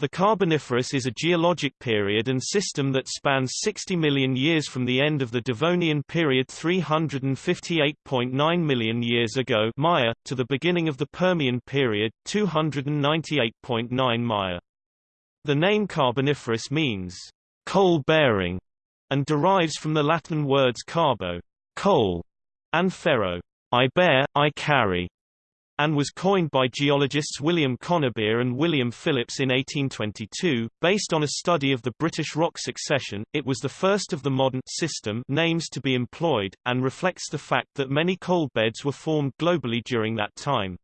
The Carboniferous is a geologic period and system that spans 60 million years from the end of the Devonian period 358.9 million years ago Maya, to the beginning of the Permian period 298.9 Maya. The name Carboniferous means coal-bearing and derives from the Latin words carbo, coal, and ferro, I bear, I carry and was coined by geologists William Conybeare and William Phillips in 1822. Based on a study of the British rock succession, it was the first of the modern system names to be employed, and reflects the fact that many coal beds were formed globally during that time.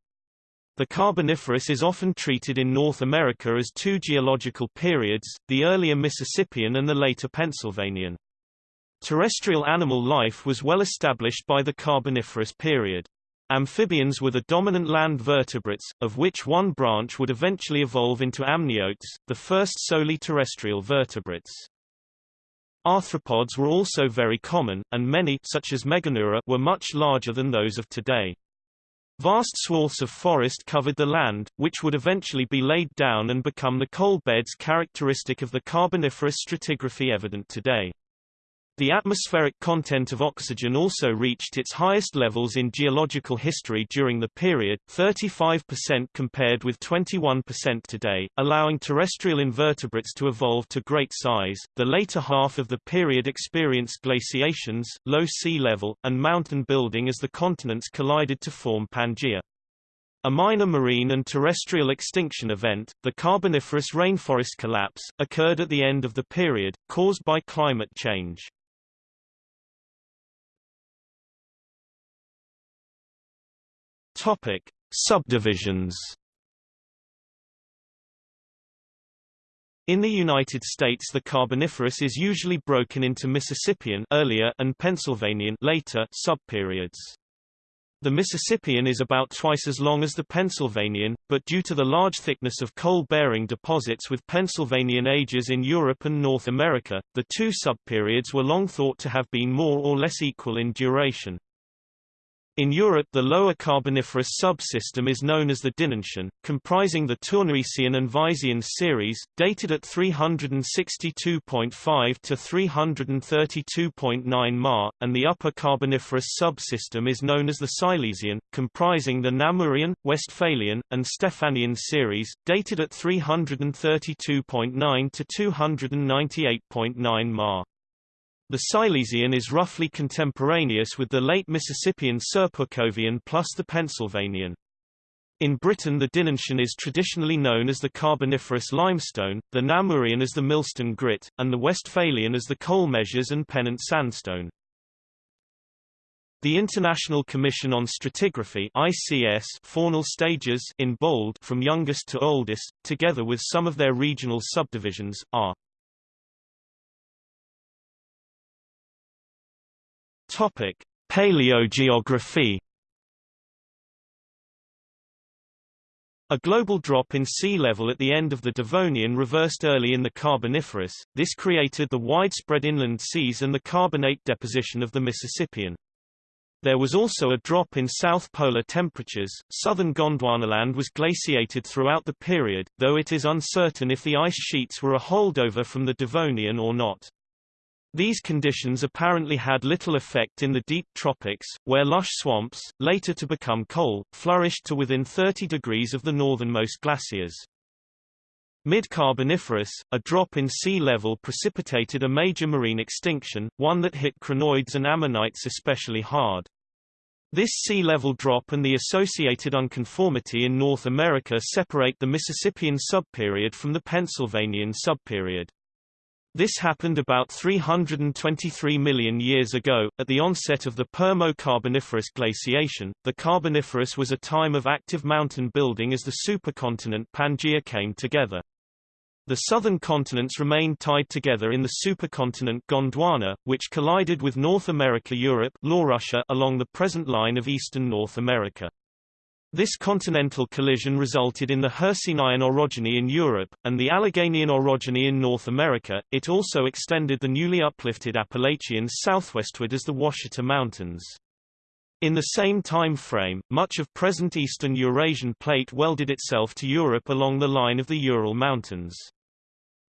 The Carboniferous is often treated in North America as two geological periods, the earlier Mississippian and the later Pennsylvanian. Terrestrial animal life was well established by the Carboniferous period. Amphibians were the dominant land vertebrates, of which one branch would eventually evolve into amniotes, the first solely terrestrial vertebrates. Arthropods were also very common, and many such as Meganeura were much larger than those of today. Vast swaths of forest covered the land, which would eventually be laid down and become the coal beds characteristic of the Carboniferous stratigraphy evident today. The atmospheric content of oxygen also reached its highest levels in geological history during the period, 35% compared with 21% today, allowing terrestrial invertebrates to evolve to great size. The later half of the period experienced glaciations, low sea level, and mountain building as the continents collided to form Pangaea. A minor marine and terrestrial extinction event, the Carboniferous rainforest collapse, occurred at the end of the period, caused by climate change. Topic: Subdivisions. In the United States the Carboniferous is usually broken into Mississippian earlier and Pennsylvanian later subperiods. The Mississippian is about twice as long as the Pennsylvanian, but due to the large thickness of coal-bearing deposits with Pennsylvanian ages in Europe and North America, the two subperiods were long thought to have been more or less equal in duration. In Europe the lower Carboniferous subsystem is known as the Dinantian, comprising the Tournaisian and Viséan series, dated at 362.5 to 332.9 Ma, and the upper Carboniferous subsystem is known as the Silesian, comprising the Namurian, Westphalian, and Stephanian series, dated at 332.9 to 298.9 Ma. The Silesian is roughly contemporaneous with the late Mississippian Serpukhovian plus the Pennsylvanian. In Britain the Dinantian is traditionally known as the Carboniferous limestone, the Namurian as the Millstone grit, and the Westphalian as the Coal Measures and Pennant sandstone. The International Commission on Stratigraphy ICS faunal stages in bold from youngest to oldest, together with some of their regional subdivisions, are Topic: Paleogeography. A global drop in sea level at the end of the Devonian reversed early in the Carboniferous, this created the widespread inland seas and the carbonate deposition of the Mississippian. There was also a drop in south polar temperatures. Southern Gondwanaland was glaciated throughout the period, though it is uncertain if the ice sheets were a holdover from the Devonian or not. These conditions apparently had little effect in the deep tropics, where lush swamps, later to become coal, flourished to within 30 degrees of the northernmost glaciers. Mid-Carboniferous, a drop in sea level precipitated a major marine extinction, one that hit crinoids and ammonites especially hard. This sea level drop and the associated unconformity in North America separate the Mississippian subperiod from the Pennsylvanian subperiod. This happened about 323 million years ago, at the onset of the Permo-Carboniferous glaciation. The Carboniferous was a time of active mountain building as the supercontinent Pangaea came together. The southern continents remained tied together in the supercontinent Gondwana, which collided with North America Europe along the present line of eastern North America. This continental collision resulted in the Hercynian orogeny in Europe, and the Alleghanian orogeny in North America. It also extended the newly uplifted Appalachians southwestward as the Ouachita Mountains. In the same time frame, much of present eastern Eurasian plate welded itself to Europe along the line of the Ural Mountains.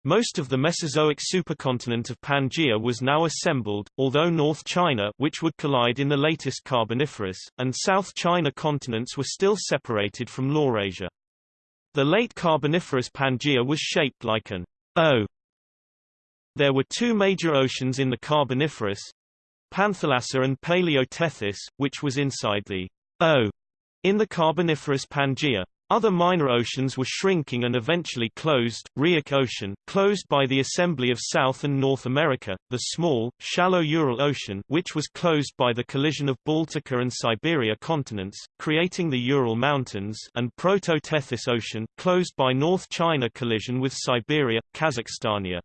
Most of the Mesozoic supercontinent of Pangaea was now assembled, although North China which would collide in the latest Carboniferous, and South China continents were still separated from Laurasia. The late Carboniferous Pangaea was shaped like an O. There were two major oceans in the Carboniferous, Panthalassa and Paleotethys, which was inside the O in the Carboniferous Pangaea. Other minor oceans were shrinking and eventually closed, Rheic Ocean, closed by the assembly of South and North America, the small, shallow Ural Ocean which was closed by the collision of Baltica and Siberia continents, creating the Ural Mountains and Proto-Tethys Ocean, closed by North China collision with Siberia, Kazakhstania.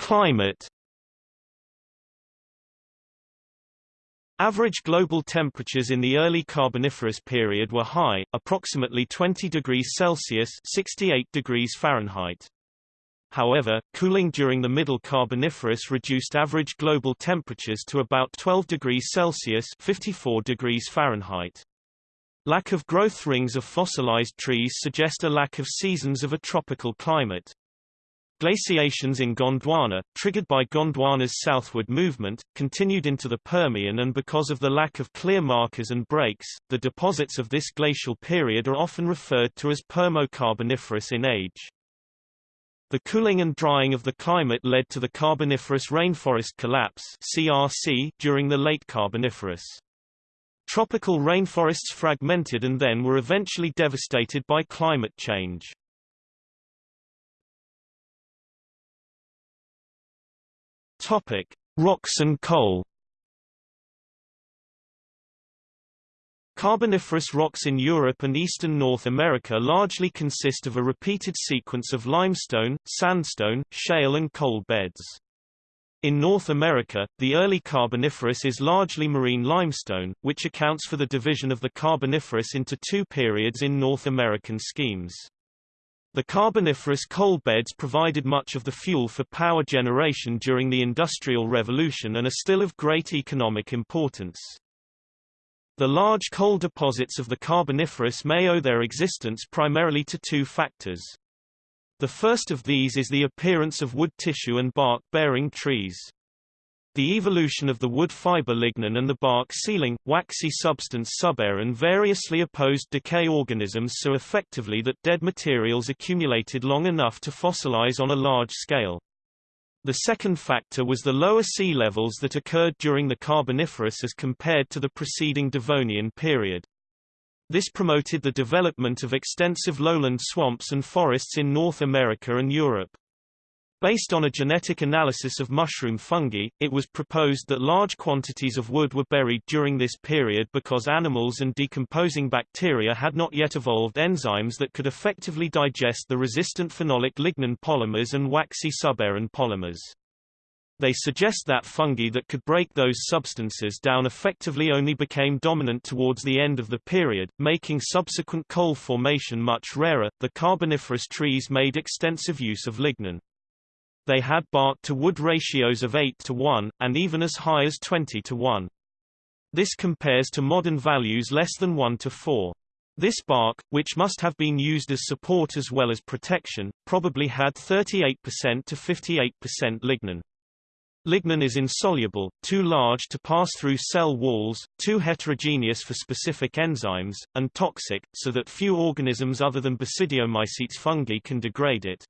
Climate. Average global temperatures in the early Carboniferous period were high, approximately 20 degrees Celsius (68 degrees Fahrenheit). However, cooling during the Middle Carboniferous reduced average global temperatures to about 12 degrees Celsius (54 degrees Fahrenheit). Lack of growth rings of fossilized trees suggest a lack of seasons of a tropical climate. Glaciations in Gondwana, triggered by Gondwana's southward movement, continued into the Permian and because of the lack of clear markers and breaks, the deposits of this glacial period are often referred to as Permo-Carboniferous in age. The cooling and drying of the climate led to the Carboniferous rainforest collapse CRC during the late Carboniferous. Tropical rainforests fragmented and then were eventually devastated by climate change. Topic: Rocks and coal. Carboniferous rocks in Europe and eastern North America largely consist of a repeated sequence of limestone, sandstone, shale and coal beds. In North America, the early Carboniferous is largely marine limestone, which accounts for the division of the Carboniferous into two periods in North American schemes. The Carboniferous coal beds provided much of the fuel for power generation during the Industrial Revolution and are still of great economic importance. The large coal deposits of the Carboniferous may owe their existence primarily to two factors. The first of these is the appearance of wood tissue and bark-bearing trees. The evolution of the wood fiber lignin and the bark sealing, waxy substance suberin variously opposed decay organisms so effectively that dead materials accumulated long enough to fossilize on a large scale. The second factor was the lower sea levels that occurred during the Carboniferous as compared to the preceding Devonian period. This promoted the development of extensive lowland swamps and forests in North America and Europe. Based on a genetic analysis of mushroom fungi, it was proposed that large quantities of wood were buried during this period because animals and decomposing bacteria had not yet evolved enzymes that could effectively digest the resistant phenolic lignin polymers and waxy suberin polymers. They suggest that fungi that could break those substances down effectively only became dominant towards the end of the period, making subsequent coal formation much rarer. The Carboniferous trees made extensive use of lignin. They had bark-to-wood ratios of 8 to 1, and even as high as 20 to 1. This compares to modern values less than 1 to 4. This bark, which must have been used as support as well as protection, probably had 38% to 58% lignin. Lignin is insoluble, too large to pass through cell walls, too heterogeneous for specific enzymes, and toxic, so that few organisms other than basidiomycetes fungi can degrade it.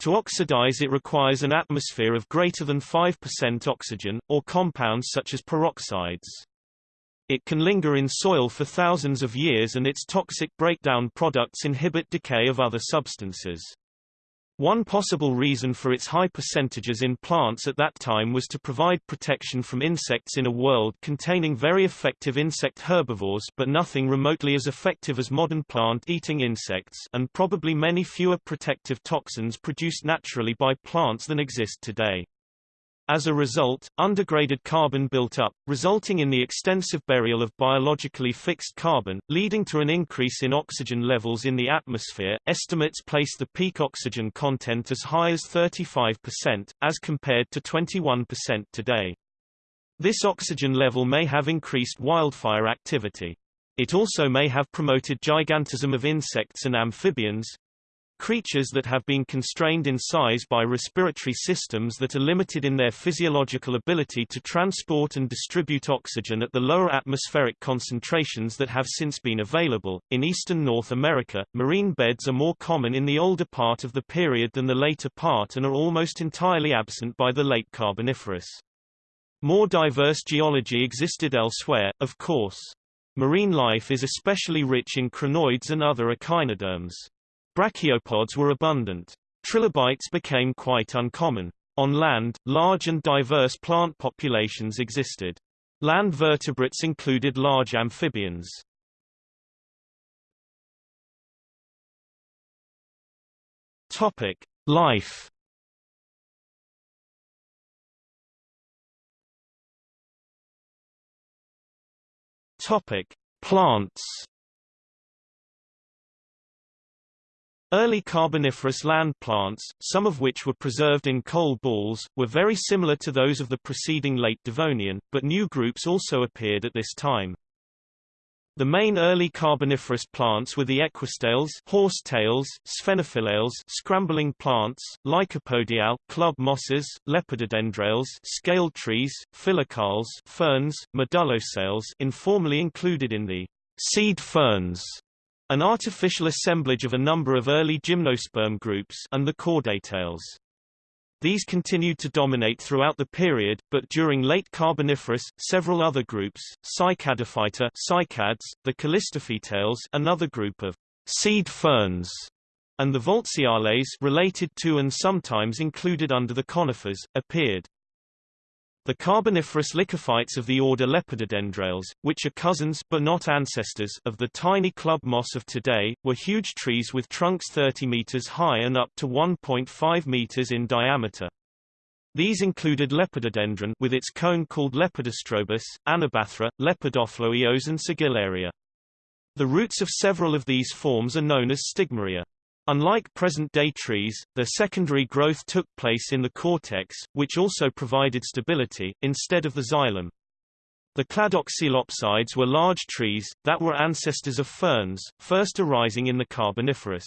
To oxidize it requires an atmosphere of greater than 5% oxygen, or compounds such as peroxides. It can linger in soil for thousands of years and its toxic breakdown products inhibit decay of other substances. One possible reason for its high percentages in plants at that time was to provide protection from insects in a world containing very effective insect herbivores but nothing remotely as effective as modern plant-eating insects and probably many fewer protective toxins produced naturally by plants than exist today. As a result, undergraded carbon built up, resulting in the extensive burial of biologically fixed carbon, leading to an increase in oxygen levels in the atmosphere. Estimates place the peak oxygen content as high as 35%, as compared to 21% today. This oxygen level may have increased wildfire activity. It also may have promoted gigantism of insects and amphibians, Creatures that have been constrained in size by respiratory systems that are limited in their physiological ability to transport and distribute oxygen at the lower atmospheric concentrations that have since been available. In eastern North America, marine beds are more common in the older part of the period than the later part and are almost entirely absent by the late Carboniferous. More diverse geology existed elsewhere, of course. Marine life is especially rich in crinoids and other echinoderms. Brachiopods were abundant. Trilobites became quite uncommon. On land, large and diverse plant populations existed. Land vertebrates included large amphibians. Topic: Life. Topic: Plants. Early Carboniferous land plants, some of which were preserved in coal balls, were very similar to those of the preceding late Devonian, but new groups also appeared at this time. The main early Carboniferous plants were the equisetales horsetails, sphenophyllales scrambling plants, lycopodiales club mosses, lepidodendrales scale trees, filicales ferns, medullosales informally included in the seed ferns an artificial assemblage of a number of early gymnosperm groups and the cordaitales. These continued to dominate throughout the period, but during late Carboniferous, several other groups, Cycadophyta cycads, the Callistophytales another group of seed ferns, and the Voltziales related to and sometimes included under the conifers, appeared. The Carboniferous lycophytes of the order Lepidodendrales, which are cousins but not ancestors of the tiny club moss of today, were huge trees with trunks 30 meters high and up to 1.5 meters in diameter. These included Lepidodendron with its cone called Lepidostrobus, Anabathra, Lepidophloios and Sigillaria. The roots of several of these forms are known as stigmaria. Unlike present-day trees, their secondary growth took place in the cortex, which also provided stability, instead of the xylem. The cladoxylopsids were large trees, that were ancestors of ferns, first arising in the Carboniferous.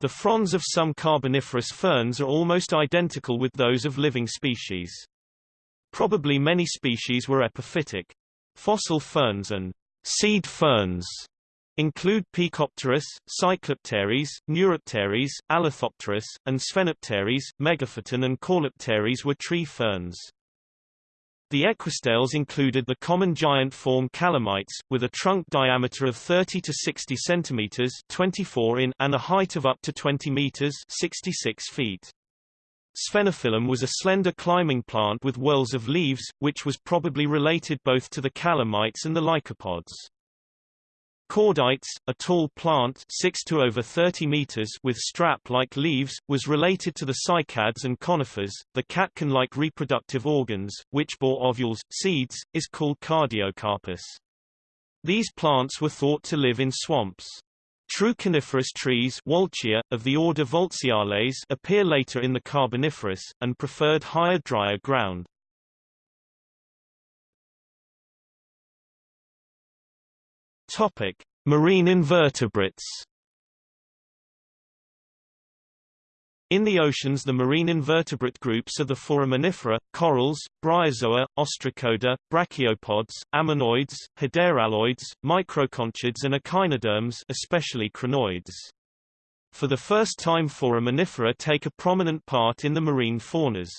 The fronds of some Carboniferous ferns are almost identical with those of living species. Probably many species were epiphytic. Fossil ferns and seed ferns include Pecopteris, Cyclopteris, Neuropteris, Alethopteris, and Sphenopteris. Megaphyton and Caulopteris were tree ferns. The equisetales included the common giant form calamites, with a trunk diameter of 30 to 60 centimeters 24 in and a height of up to 20 meters 66 feet. Sphenophyllum was a slender climbing plant with whorls of leaves, which was probably related both to the calamites and the lycopods. Cordaites, a tall plant 6 to over 30 meters with strap-like leaves, was related to the cycads and conifers. The catkin-like reproductive organs, which bore ovules, seeds, is called cardiocarpus. These plants were thought to live in swamps. True coniferous trees Walchia, of the order Voltziales appear later in the Carboniferous, and preferred higher drier ground. Topic: Marine invertebrates. In the oceans the marine invertebrate groups are the foraminifera, corals, bryozoa, ostracoda, brachiopods, ammonoids, hederelloids, microconchids and echinoderms especially crinoids. For the first time foraminifera take a prominent part in the marine faunas.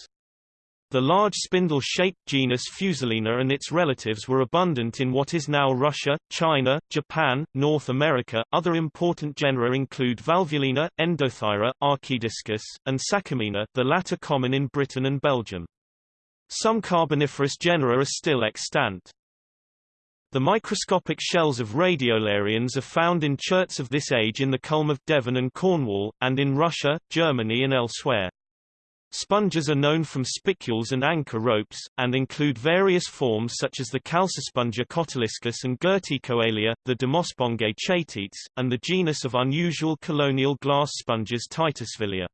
The large spindle-shaped genus Fusulina and its relatives were abundant in what is now Russia, China, Japan, North America. Other important genera include Valvulina, Endothyra, Archaediscus, and Saccammina, the latter common in Britain and Belgium. Some Carboniferous genera are still extant. The microscopic shells of radiolarians are found in cherts of this age in the Culm of Devon and Cornwall, and in Russia, Germany and elsewhere. Sponges are known from spicules and anchor ropes, and include various forms such as the Calcispongea cotyliscus and Girtycoelia, the Demospongea chaetetes, and the genus of unusual colonial glass sponges Titusvillea.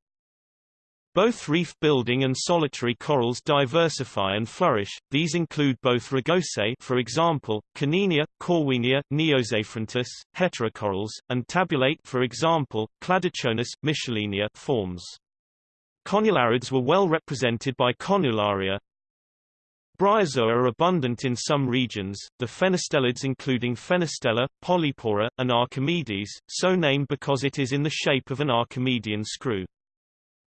Both reef-building and solitary corals diversify and flourish, these include both rugosae for example, Caninia, Corwenia, Neozaphrentis, heterocorals, and tabulate for example, Cladochonis, Michelinia forms. Conularids were well represented by Conularia. Bryozoa are abundant in some regions, the fenestellids including Fenestella, Polypora, and Archimedes, so named because it is in the shape of an Archimedean screw.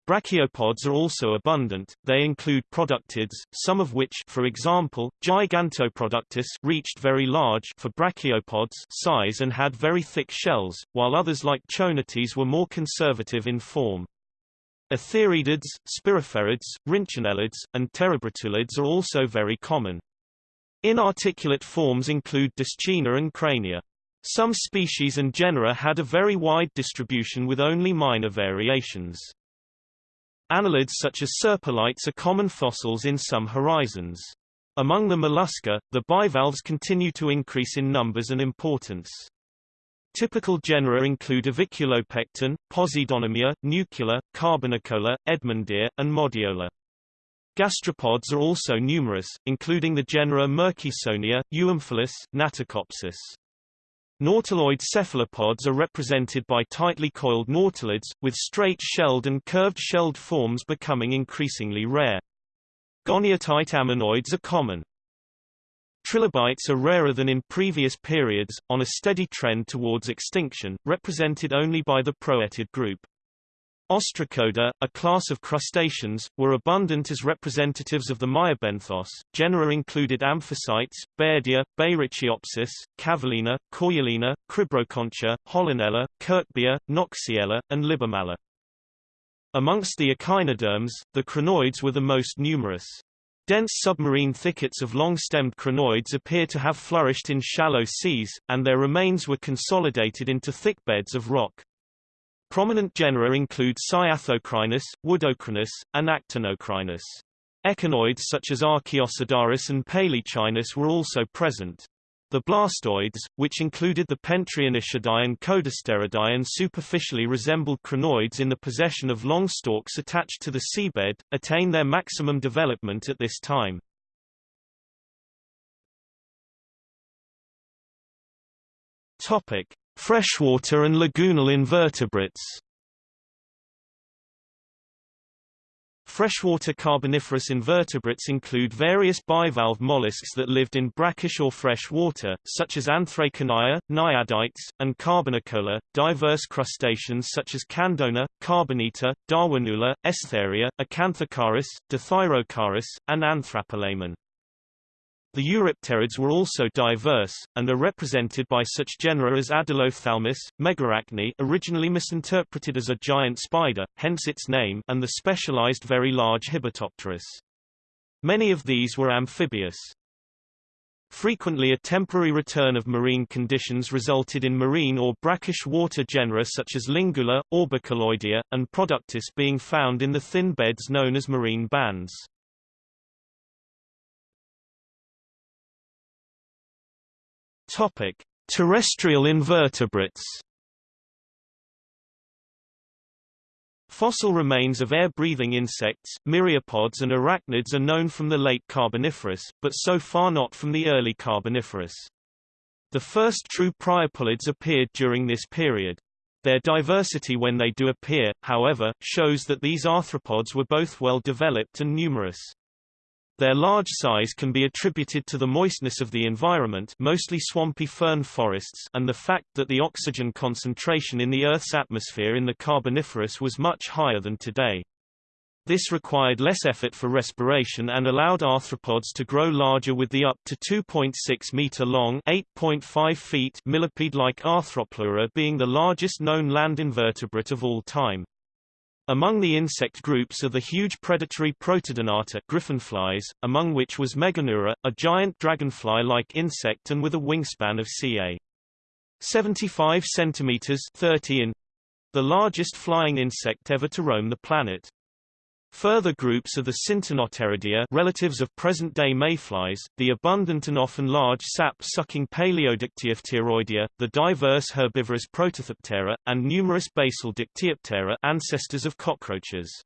Brachiopods are also abundant, they include productids, some of which for example, Gigantoproductus reached very large for brachiopods size and had very thick shells, while others like Chonetes were more conservative in form. Athyridids, spiriferids, rhynchonellids, and terebratulids are also very common. Inarticulate forms include Discina and Crania. Some species and genera had a very wide distribution with only minor variations. Annelids such as serpulites are common fossils in some horizons. Among the mollusca, the bivalves continue to increase in numbers and importance. Typical genera include Aviculopecten, Posidonomya, Nucula, Carbonicola, Edmondia, and Modiola. Gastropods are also numerous, including the genera Murchisonia, Euomphalus, Naticopsis. Nautiloid cephalopods are represented by tightly coiled nautilids, with straight-shelled and curved-shelled forms becoming increasingly rare. Goniatite ammonoids are common. Trilobites are rarer than in previous periods, on a steady trend towards extinction, represented only by the proetid group. Ostracoda, a class of crustaceans, were abundant as representatives of the meiobenthos. Genera included Amphissites, Bairdia, Beyrichiopsis, Cavellina, Coryellina, Cribroconcha, Hollinella, Kirkbya, Knoxiella, and Libumella. Amongst the echinoderms, the crinoids were the most numerous. Dense submarine thickets of long-stemmed crinoids appear to have flourished in shallow seas, and their remains were consolidated into thick beds of rock. Prominent genera include Cyathocrinus, Woodocrinus, and Actinocrinus. Echinoids such as Archaeocidaris and Palaeechinus were also present. The blastoids, which included the Pentremitidae and Codasteridae and superficially resembled crinoids in the possession of long stalks attached to the seabed, attain their maximum development at this time. Topic: Freshwater and lagoonal invertebrates Freshwater Carboniferous invertebrates include various bivalve mollusks that lived in brackish or fresh water, such as Anthraconaia, Naiadites, and Carbonicola, diverse crustaceans such as Candona, Carbonita, Darwinula, Estheria, acanthocaris, Dithyrocaris, and Anthrapalaemon. The Eurypterids were also diverse, and are represented by such genera as Adelophthalmus, Megarachne originally misinterpreted as a giant spider, hence its name and the specialized very large Hibbertopterus. Many of these were amphibious. Frequently a temporary return of marine conditions resulted in marine or brackish water genera such as Lingula, Orbiculoidea, and Productus being found in the thin beds known as marine bands. Topic: Terrestrial invertebrates. Fossil remains of air-breathing insects, myriapods and arachnids are known from the late Carboniferous, but so far not from the early Carboniferous. The first true priapulids appeared during this period. Their diversity when they do appear, however, shows that these arthropods were both well developed and numerous. Their large size can be attributed to the moistness of the environment mostly swampy fern forests and the fact that the oxygen concentration in the Earth's atmosphere in the Carboniferous was much higher than today. This required less effort for respiration and allowed arthropods to grow larger with the up to 2.6 meter long 8.5 feet millipede-like Arthropleura being the largest known land invertebrate of all time. Among the insect groups are the huge predatory Protodonata griffinflies, among which was Meganeura, a giant dragonfly-like insect and with a wingspan of ca. 75 centimeters 30 in, the largest flying insect ever to roam the planet. Further groups are the Syntonopteridae relatives of present-day mayflies, the abundant and often large sap-sucking Paleodictyopteroidea, the diverse herbivorous Protorthoptera, and numerous basal Dictyoptera ancestors of cockroaches.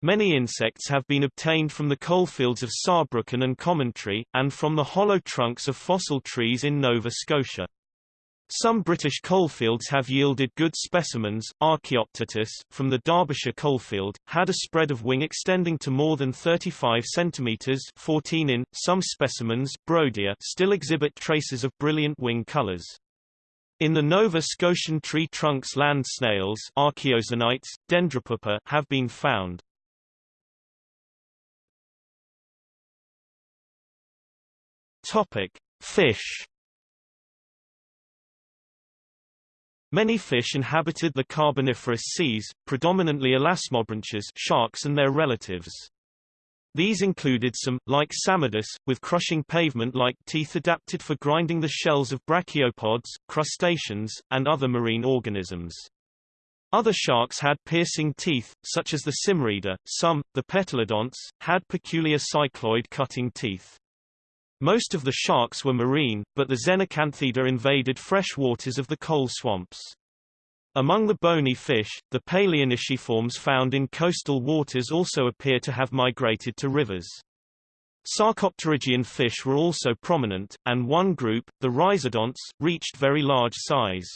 Many insects have been obtained from the coalfields of Saarbrücken and Commentry, and from the hollow trunks of fossil trees in Nova Scotia. Some British coalfields have yielded good specimens. Archaeoptilus, from the Derbyshire coalfield, had a spread of wing extending to more than 35 cm 14 in. Some specimens Brodia, still exhibit traces of brilliant wing colours. In the Nova Scotian tree trunks land snails Archaeozonites, Dendropupa have been found. Topic: Fish Many fish inhabited the Carboniferous seas, predominantly elasmobranchs sharks and their relatives. These included some, like Psammodus, with crushing pavement-like teeth adapted for grinding the shells of brachiopods, crustaceans, and other marine organisms. Other sharks had piercing teeth, such as the Symmoriida. Some, the Petalodonts, had peculiar cycloid cutting teeth. Most of the sharks were marine, but the Xenacanthida invaded fresh waters of the coal swamps. Among the bony fish, the palaeonisciforms found in coastal waters also appear to have migrated to rivers. Sarcopterygian fish were also prominent, and one group, the rhizodonts, reached very large size.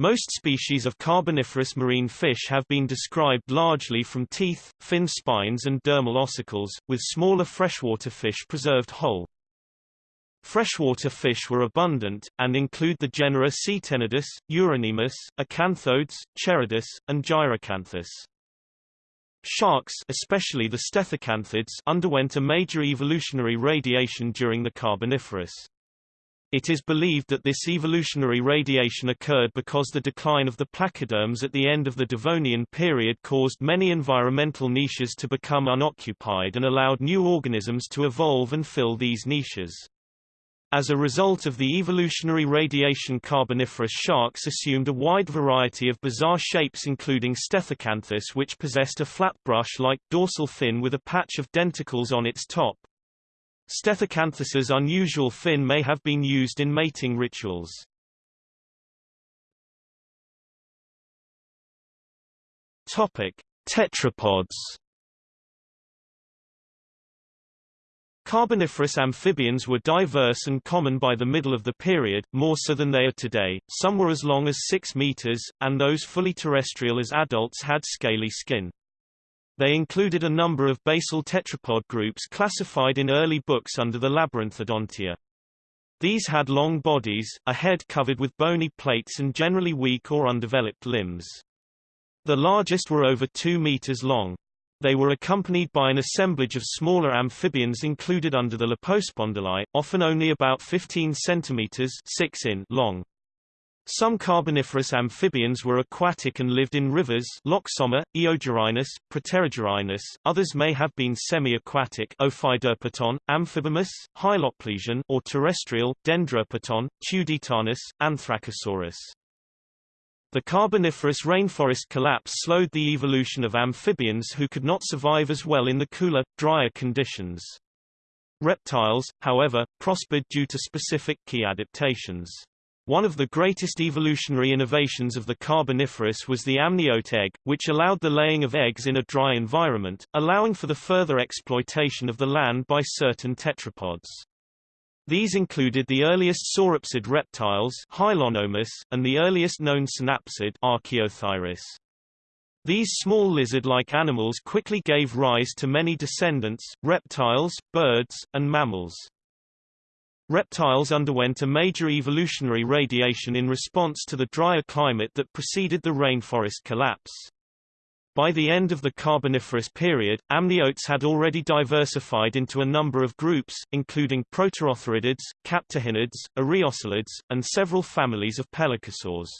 Most species of carboniferous marine fish have been described largely from teeth, fin spines and dermal ossicles, with smaller freshwater fish preserved whole. Freshwater fish were abundant, and include the genera Ctenodus, Uronemus, Acanthodes, Cheirodus, and Gyracanthus. Sharks especially the stethacanthids underwent a major evolutionary radiation during the Carboniferous. It is believed that this evolutionary radiation occurred because the decline of the placoderms at the end of the Devonian period caused many environmental niches to become unoccupied and allowed new organisms to evolve and fill these niches. As a result of the evolutionary radiation carboniferous sharks assumed a wide variety of bizarre shapes including Stethacanthus which possessed a flat brush-like, dorsal fin with a patch of denticles on its top, Stethacanthus's unusual fin may have been used in mating rituals. Topic: Tetrapods. Carboniferous amphibians were diverse and common by the middle of the period, more so than they are today. Some were as long as 6 meters, and those fully terrestrial as adults had scaly skin. They included a number of basal tetrapod groups classified in early books under the Labyrinthodontia. These had long bodies, a head covered with bony plates and generally weak or undeveloped limbs. The largest were over 2 meters long. They were accompanied by an assemblage of smaller amphibians included under the Lepospondylii, often only about 15 centimeters 6 in long. Some Carboniferous amphibians were aquatic and lived in rivers Loxomma, Eogyrinus, Proterogyrinus, others may have been semi-aquatic Ophiderpeton, Amphibamus, Hyloplesion or terrestrial, Dendrerpeton, Tuditanus, Anthracosaurus. The Carboniferous rainforest collapse slowed the evolution of amphibians who could not survive as well in the cooler, drier conditions. Reptiles, however, prospered due to specific key adaptations. One of the greatest evolutionary innovations of the Carboniferous was the amniote egg, which allowed the laying of eggs in a dry environment, allowing for the further exploitation of the land by certain tetrapods. These included the earliest sauropsid reptiles Hylonomus, and the earliest known synapsid Archaeothyris. These small lizard-like animals quickly gave rise to many descendants, reptiles, birds, and mammals. Reptiles underwent a major evolutionary radiation in response to the drier climate that preceded the rainforest collapse. By the end of the Carboniferous period, amniotes had already diversified into a number of groups, including protorothyridids, captorhinids, araeoscelids, and several families of pelycosaurs.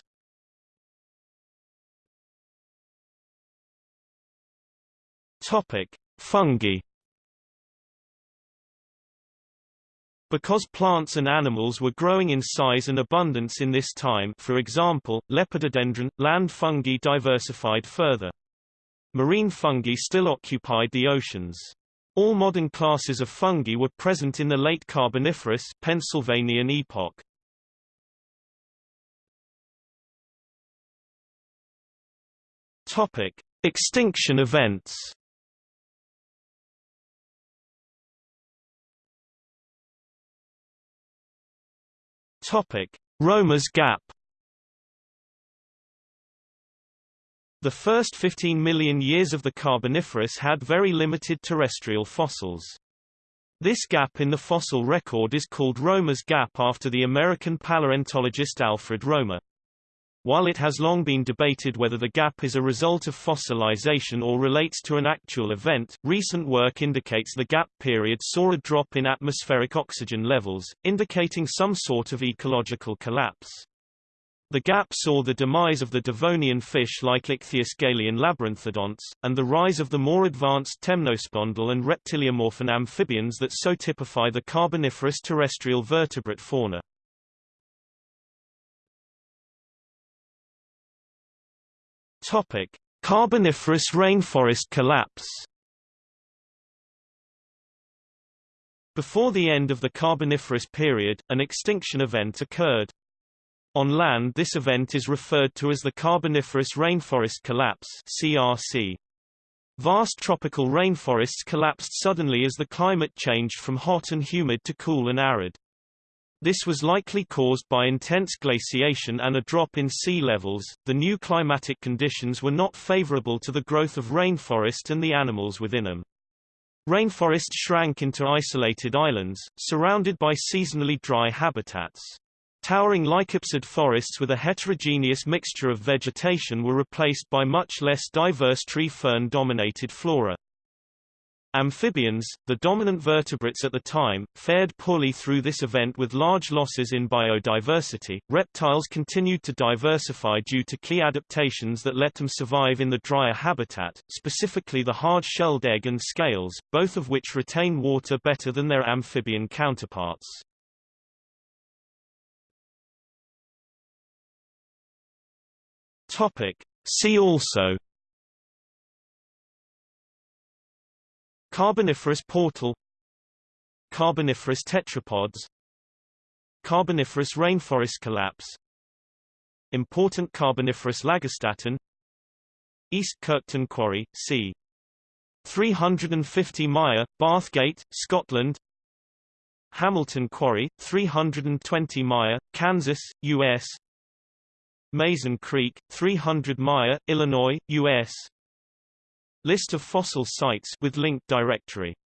Topic: Fungi Because plants and animals were growing in size and abundance in this time for example, lepidodendron, land fungi diversified further. Marine fungi still occupied the oceans. All modern classes of fungi were present in the late Carboniferous Pennsylvanian epoch. Topic: Extinction events. Topic: Romer's Gap. The first 15 million years of the Carboniferous had very limited terrestrial fossils. This gap in the fossil record is called Romer's Gap after the American paleontologist Alfred Romer. While it has long been debated whether the gap is a result of fossilization or relates to an actual event, recent work indicates the gap period saw a drop in atmospheric oxygen levels, indicating some sort of ecological collapse. The gap saw the demise of the Devonian fish like Ichthyostegalian labyrinthodonts, and the rise of the more advanced temnospondyl and reptiliomorphan amphibians that so typify the Carboniferous terrestrial vertebrate fauna. Topic: Carboniferous rainforest collapse. Before the end of the Carboniferous period, an extinction event occurred. On land this event is referred to as the Carboniferous Rainforest Collapse CRC. Vast tropical rainforests collapsed suddenly as the climate changed from hot and humid to cool and arid. This was likely caused by intense glaciation and a drop in sea levels. The new climatic conditions were not favorable to the growth of rainforest and the animals within them. Rainforests shrank into isolated islands, surrounded by seasonally dry habitats. Towering lycopsid forests with a heterogeneous mixture of vegetation were replaced by much less diverse tree fern-dominated flora. Amphibians, the dominant vertebrates at the time, fared poorly through this event with large losses in biodiversity. Reptiles continued to diversify due to key adaptations that let them survive in the drier habitat, specifically the hard-shelled egg and scales, both of which retain water better than their amphibian counterparts. Topic. See also Carboniferous portal Carboniferous tetrapods Carboniferous rainforest collapse Important Carboniferous lagerstätten East Kirkton Quarry, c. 350 Mire, Bathgate, Scotland Hamilton Quarry, 320 Mire, Kansas, U.S. Mazon Creek, 300 Mire, Illinois, U.S. List of fossil sites with link directory